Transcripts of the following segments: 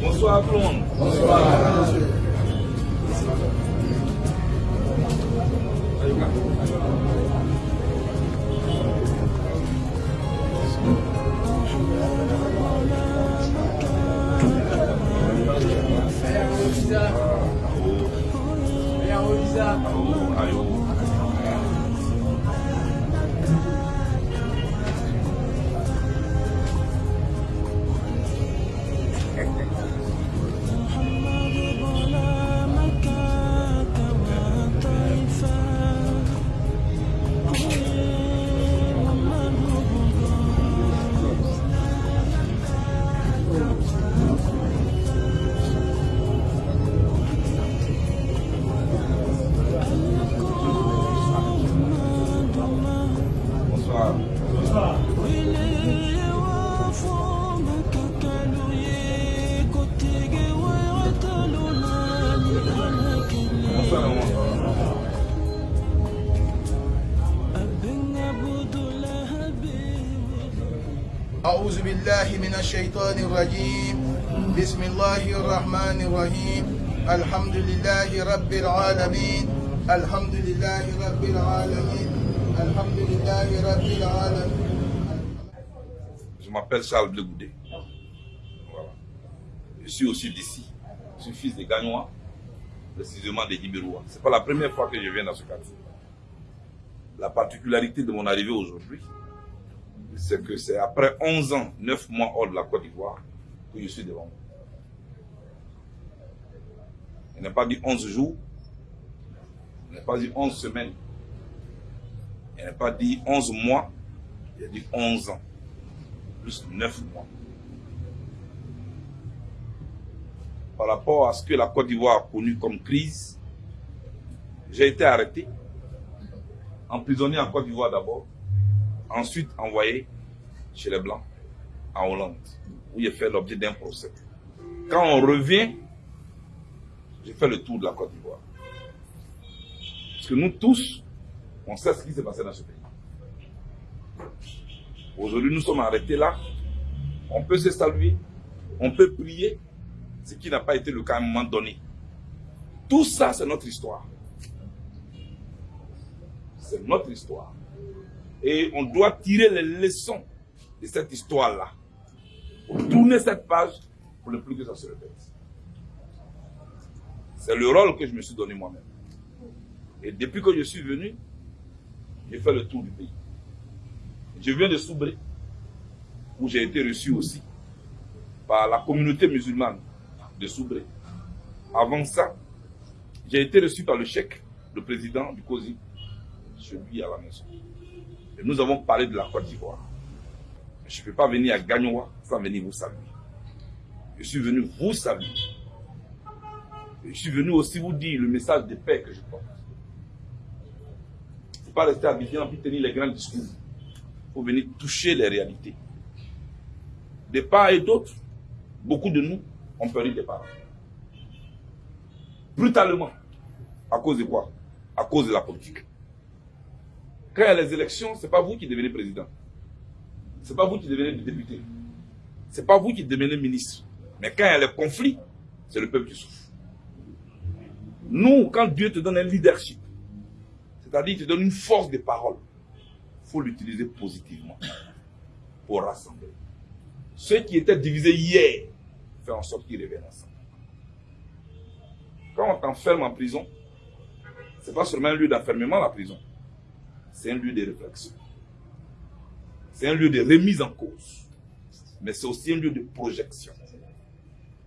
Bonsoir tout le monde. Bonsoir. أعوذ بالله من الشيطان الرجيم بسم الله الرحمن الرحيم الحمد لله رب العالمين الحمد لله رب العالمين الحمد لله رب العالمين Je m'appelle Charles Blegoudé. Voilà. Je suis aussi d'ici. Je suis fils de Gagnois, précisément des Ibérois. Ce n'est pas la première fois que je viens dans ce quartier. La particularité de mon arrivée aujourd'hui, c'est que c'est après 11 ans, 9 mois hors de la Côte d'Ivoire, que je suis devant vous. Il n'a pas dit 11 jours, il n'a pas dit 11 semaines, il n'a pas dit 11 mois, a dit 11 ans, plus 9 mois. Par rapport à ce que la Côte d'Ivoire a connu comme crise, j'ai été arrêté, emprisonné en Côte d'Ivoire d'abord, ensuite envoyé chez les Blancs, en Hollande, où il fait l'objet d'un procès. Quand on revient, j'ai fait le tour de la Côte d'Ivoire. Parce que nous tous, on sait ce qui s'est passé dans ce pays. Aujourd'hui, nous sommes arrêtés là. On peut se saluer, on peut prier, ce qui n'a pas été le cas à un moment donné. Tout ça, c'est notre histoire. C'est notre histoire. Et on doit tirer les leçons de cette histoire-là. Tourner cette page pour ne plus que ça se répète. C'est le rôle que je me suis donné moi-même. Et depuis que je suis venu, j'ai fait le tour du pays. Je viens de Soubré, où j'ai été reçu aussi par la communauté musulmane de Soubré. Avant ça, j'ai été reçu par le chèque, le président du COSI, chez lui à la maison. Nous avons parlé de la Côte d'Ivoire. Je ne peux pas venir à Gagnoa sans venir vous saluer. Je suis venu vous saluer. Je suis venu aussi vous dire le message de paix que je porte. Il ne faut pas rester à Abidjan puis tenir les grands discours. Il faut venir toucher les réalités. De part et d'autre, beaucoup de nous ont perdu des parents. Brutalement. À cause de quoi? À cause de la politique. Quand il y a les élections, ce n'est pas vous qui devenez président. Ce n'est pas vous qui devenez député. Ce n'est pas vous qui devenez ministre. Mais quand il y a les conflits, c'est le peuple qui souffre. Nous, quand Dieu te donne un leadership, c'est-à-dire qu'il te donne une force de parole, il faut l'utiliser positivement pour rassembler. Ceux qui étaient divisés hier, faire en sorte qu'ils reviennent ensemble. Quand on t'enferme en prison, ce n'est pas seulement un lieu d'enfermement, la prison. C'est un lieu de réflexion. C'est un lieu de remise en cause. Mais c'est aussi un lieu de projection.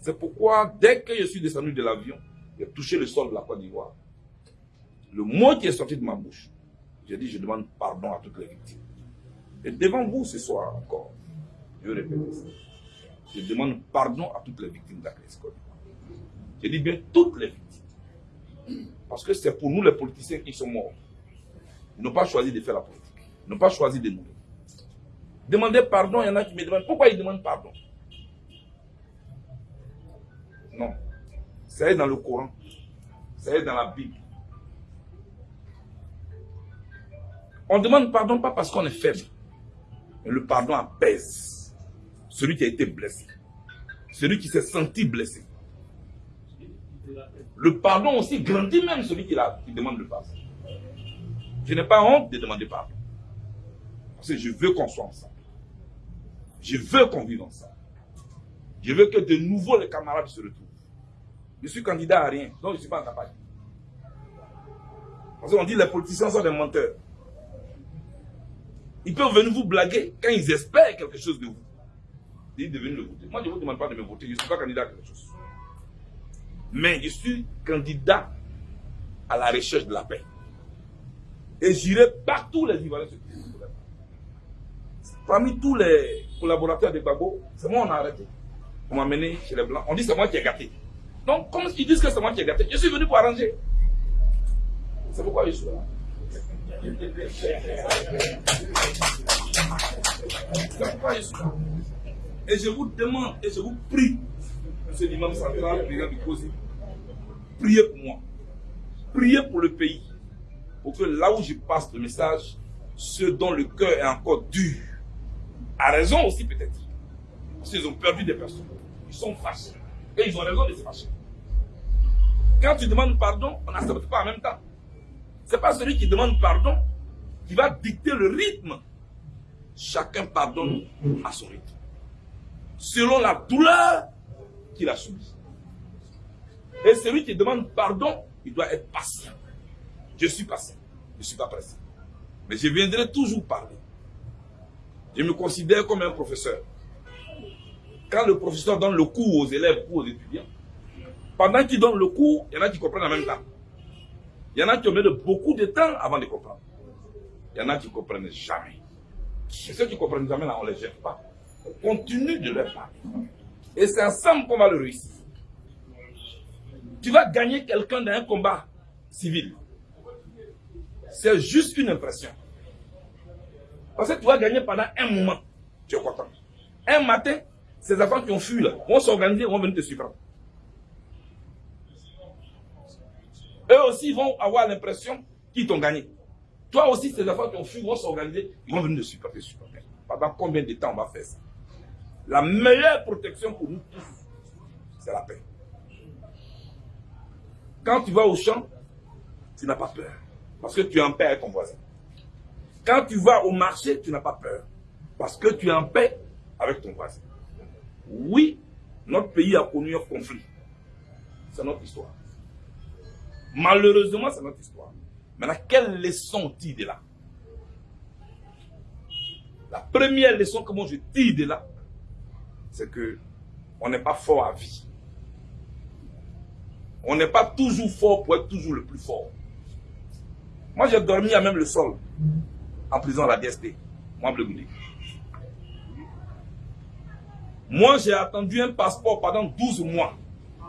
C'est pourquoi, dès que je suis descendu de l'avion, j'ai touché le sol de la Côte d'Ivoire. Le mot qui est sorti de ma bouche, j'ai dit, je demande pardon à toutes les victimes. Et devant vous ce soir encore, je répète ça. Je demande pardon à toutes les victimes d'agression. Je dis bien toutes les victimes. Parce que c'est pour nous les politiciens qui sont morts. Ils n'ont pas choisi de faire la politique. Ils n'ont pas choisi de mourir. Demander pardon, il y en a qui me demandent pourquoi ils demandent pardon? Non. C'est dans le Coran. C'est dans la Bible. On demande pardon pas parce qu'on est faible. Mais le pardon apaise celui qui a été blessé. celui qui s'est senti blessé. Le pardon aussi grandit même celui qui demande le pardon. Je n'ai pas honte de demander pardon. Parce que je veux qu'on soit ensemble. Je veux qu'on vive ensemble. Je veux que de nouveau les camarades se retrouvent. Je suis candidat à rien, donc je ne suis pas en campagne. Parce qu'on dit que les politiciens sont des menteurs. Ils peuvent venir vous blaguer quand ils espèrent quelque chose de vous. Ils deviennent le voter. Moi, je ne vous demande pas de me voter. Je ne suis pas candidat à quelque chose. Mais je suis candidat à la recherche de la paix. Et j'irai partout les Ivoiriens Parmi tous les collaborateurs de Babo, c'est moi on a arrêté. On m'a mené chez les Blancs. On dit c'est moi qui ai gâté. Donc, comme ils disent que c'est moi qui ai gâté, je suis venu pour arranger. C'est pourquoi je suis là. C'est pourquoi je suis là. Et je vous demande et je vous prie, monsieur l'imam central, du priez pour moi. Priez pour le pays. Pour que là où je passe le message, ceux dont le cœur est encore dur, à raison aussi peut-être, parce qu'ils ont perdu des personnes, ils sont fâchés. Et ils ont raison de se fâcher. Quand tu demandes pardon, on n'accepte pas en même temps. Ce n'est pas celui qui demande pardon qui va dicter le rythme. Chacun pardonne à son rythme. Selon la douleur qu'il a subie. Et celui qui demande pardon, il doit être patient. Je suis patient. Je ne suis pas pressé. Mais je viendrai toujours parler. Je me considère comme un professeur. Quand le professeur donne le cours aux élèves ou aux étudiants, pendant qu'il donne le cours, il y en a qui comprennent en même temps. Il y en a qui ont mis beaucoup de temps avant de comprendre. Il y en a qui ne comprennent jamais. Et ceux qui ne comprennent jamais, là, on ne les jette pas. On continue de leur parler. Et c'est ensemble qu'on va le réussir. Tu vas gagner quelqu'un dans un combat civil. C'est juste une impression. Parce que tu vas gagner pendant un moment. Tu es content. Un matin, ces enfants qui ont fui là, vont s'organiser, vont venir te suivre. Eux aussi vont avoir l'impression qu'ils t'ont gagné. Toi aussi, ces enfants qui ont fui vont s'organiser, ils vont venir te supporter. Pendant combien de temps on va faire ça? La meilleure protection pour nous tous, c'est la paix. Quand tu vas au champ, tu n'as pas peur. Parce que tu es en paix avec ton voisin. Quand tu vas au marché, tu n'as pas peur. Parce que tu es en paix avec ton voisin. Oui, notre pays a connu un conflit. C'est notre histoire. Malheureusement, c'est notre histoire. Maintenant, quelle leçon tire de là? La première leçon que moi je tire de là, c'est que on n'est pas fort à vie. On n'est pas toujours fort pour être toujours le plus fort. Moi, j'ai dormi à même le sol, en prison à la DST, moi, Moi, j'ai attendu un passeport pendant 12 mois.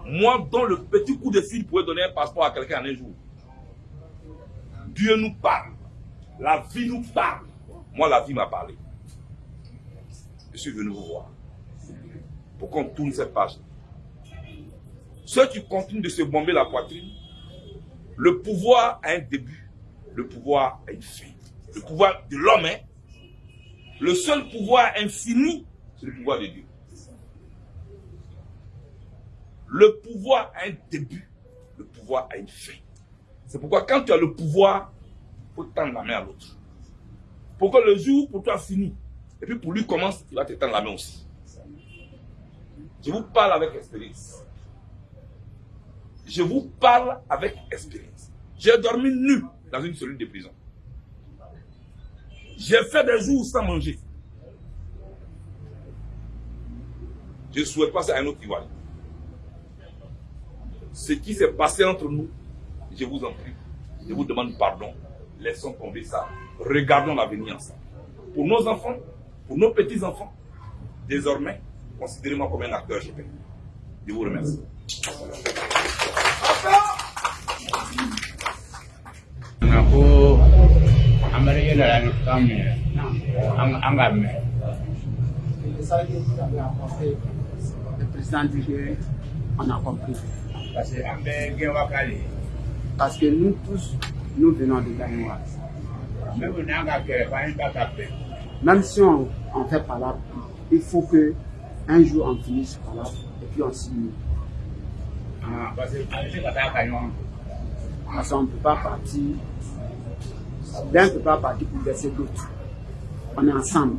Moi, dont le petit coup de fil pourrait donner un passeport à quelqu'un en un jour. Dieu nous parle. La vie nous parle. Moi, la vie m'a parlé. Je suis venu vous voir. Pour qu'on tourne cette page. Ceux qui continuent de se bomber la poitrine, le pouvoir a un début. Le pouvoir a une fin. Le pouvoir de l'homme, le seul pouvoir infini, c'est le pouvoir de Dieu. Le pouvoir a un début, le pouvoir a une fin. C'est pourquoi quand tu as le pouvoir, il faut tendre la main à l'autre. Pour que le jour pour toi finit, et puis pour lui commence, il va te tendre la main aussi. Je vous parle avec expérience. Je vous parle avec expérience. J'ai dormi nu dans une cellule de prison. J'ai fait des jours sans manger. Je souhaite passer à un autre Ivoire ce qui s'est passé entre nous, je vous en prie, je vous demande pardon. Laissons tomber ça. Regardons l'avenir ensemble. Pour nos enfants, pour nos petits-enfants, désormais, considérez-moi comme un acteur Je vous remercie. Le président dit qu'on a compris. Parce que nous tous, nous venons de Gagnois. Même si on, on fait par là, il faut que un jour on finisse par là et puis on signe. Ah, parce que avec ce kata kayon, Parce qu'on ne peut pas partir, l'un ne peut pas partir pour verser l'autre. On est ensemble.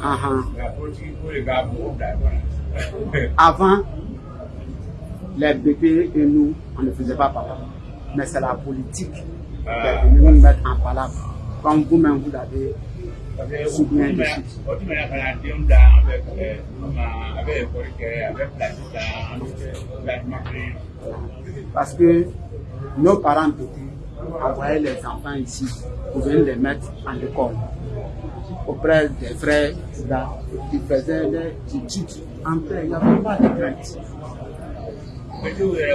Ah, ah. Pour d'accord. Avant, les bébés et nous, on ne faisait pas papa. Mais c'est la politique qui est venue nous mettre en palabre. Comme vous-même, vous l'avez souvenir dessus. O tun bɛna ka na denw da an bɛ ɛɛ ma a bɛ ekɔli kɛ a bɛ pilasi ta an bɛ pilasi kelen. Parce que nos parents envoyaient les enfants ici pour venir les mettre en école auprès des frères là, qui faisaient des études en paix. Il n'y avait pas de crainte. Mɛtiw yɛrɛ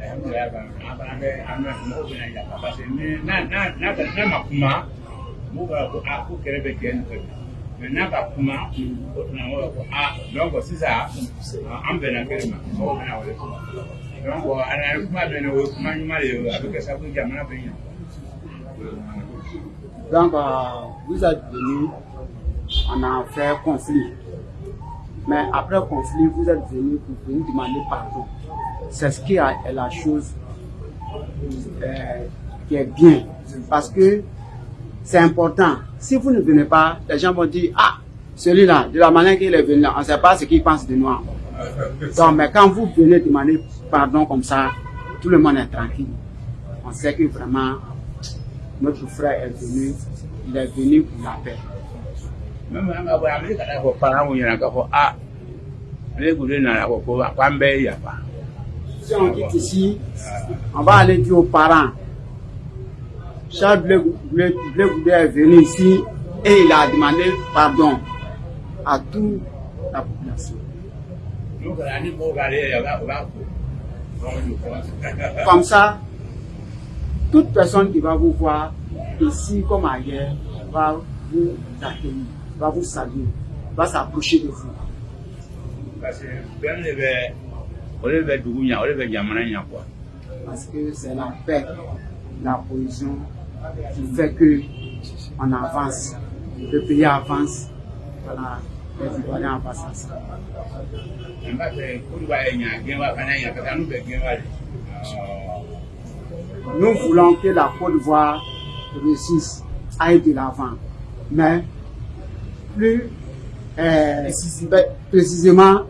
N'a n'a n'a n'a a n'a a donc sisan an bɛnna kɛlɛ ma mɔgɔw bɛna wele donc ala ye kuma bɛ ne o kuma ɲuman de ye a bɛ kɛ sababu ye jamana bɛ ɲɛ. Donc, vous êtes venus, on a fait conflit. Mais après conflit, vous êtes venus pour venir demander pardon. C'est ce qui est la chose euh, qui est bien. Parce que c'est important. Si vous ne venez pas, les gens vont dire, ah, celui-là, de la manière qu'il est venu, on ne sait pas ce qu'il pense de nous. Donc, mais quand vous venez demander pardon comme ça, tout le monde est tranquille. On sait que vraiment, notre frère est venu, il est venu pour la paix. Si on quitte ici, on va aller dire aux parents. Charles Blé est venu ici et il a demandé pardon à toute la population. Comme ça, toute personne qui va vous voir ici comme ailleurs va vous accueillir, va vous saluer, va s'approcher de vous. O de bɛ dugu ɲɛ o de bɛ jamana ɲɛ quoi. Parce que c'est la paix, la cohésion qui fait que on avance, le pays avance, voilà, les Ivoiriens avancent ensemble. n b'a fɛ kodiwa ye ɲa gɛnwa fana ɲa parce que an n'u bɛ gɛnwa de. Nous voulons que la Côte d'Ivoire réussisse, aille de l'avant. Mais plus euh, précisément,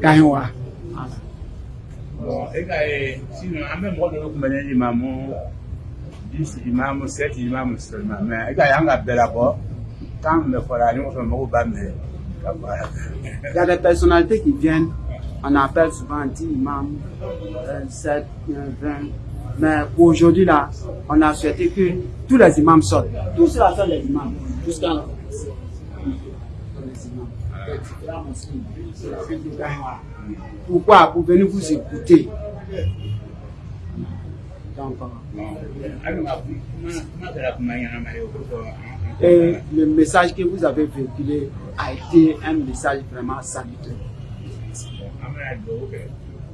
Gaïwa. Bon e ka ye sinon an bɛ mɔgɔ dɔ imamu dix imamu sept imamu seulement mais e ka ye an ka bɛɛ la kɛ. Il y a des personnalités qui viennent, on appelle souvent 10 imams, euh, 7, 20. Mais aujourd'hui, là, on a souhaité que tous les imams sortent. Tous ceux-là sont les imams. Jusqu'à là. Sont les imams. Les Pourquoi Pour venir vous écouter? Donc, et le message que vous avez véhiculé a été un message vraiment salutaire.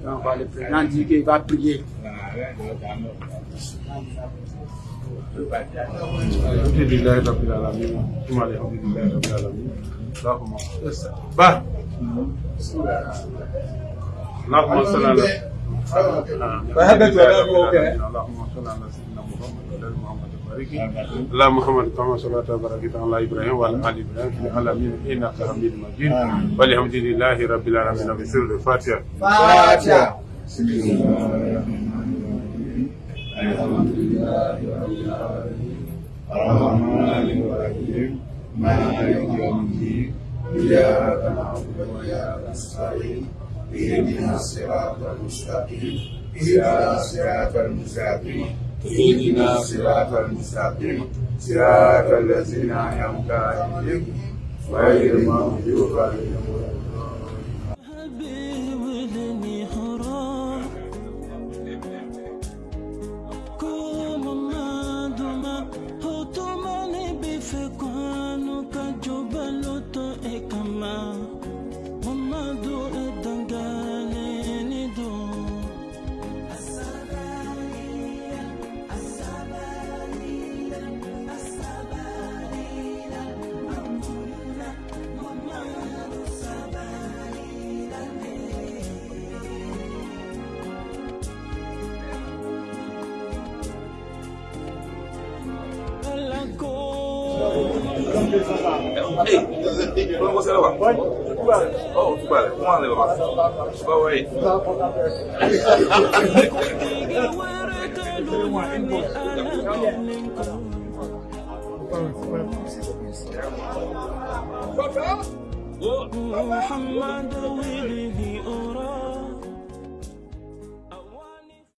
Donc, euh, le président dit qu'il va prier. Voilà, اللهم صل على فهبت اللهم صل على سيدنا محمد. وعلى محمد اللهم محمد كما صليت وباركت على إبراهيم وعلى آل إبراهيم في العالمين. إنك حميد مجيد. والحمد لله رب العالمين. بسر الفاتحة. فاتحة. الحمد لله رب العالمين الرحمن الرحيم. مالك يوم الدين. brilhará na alma da sair, vida, ilumina será tua luz da vida, ilumina será tua luz da vida, será tua será tua a da vida, será tua luz Hey, ¿cómo você leva? Oh, tu vale, ¿cómo leva? Vai, vai. محمد ولي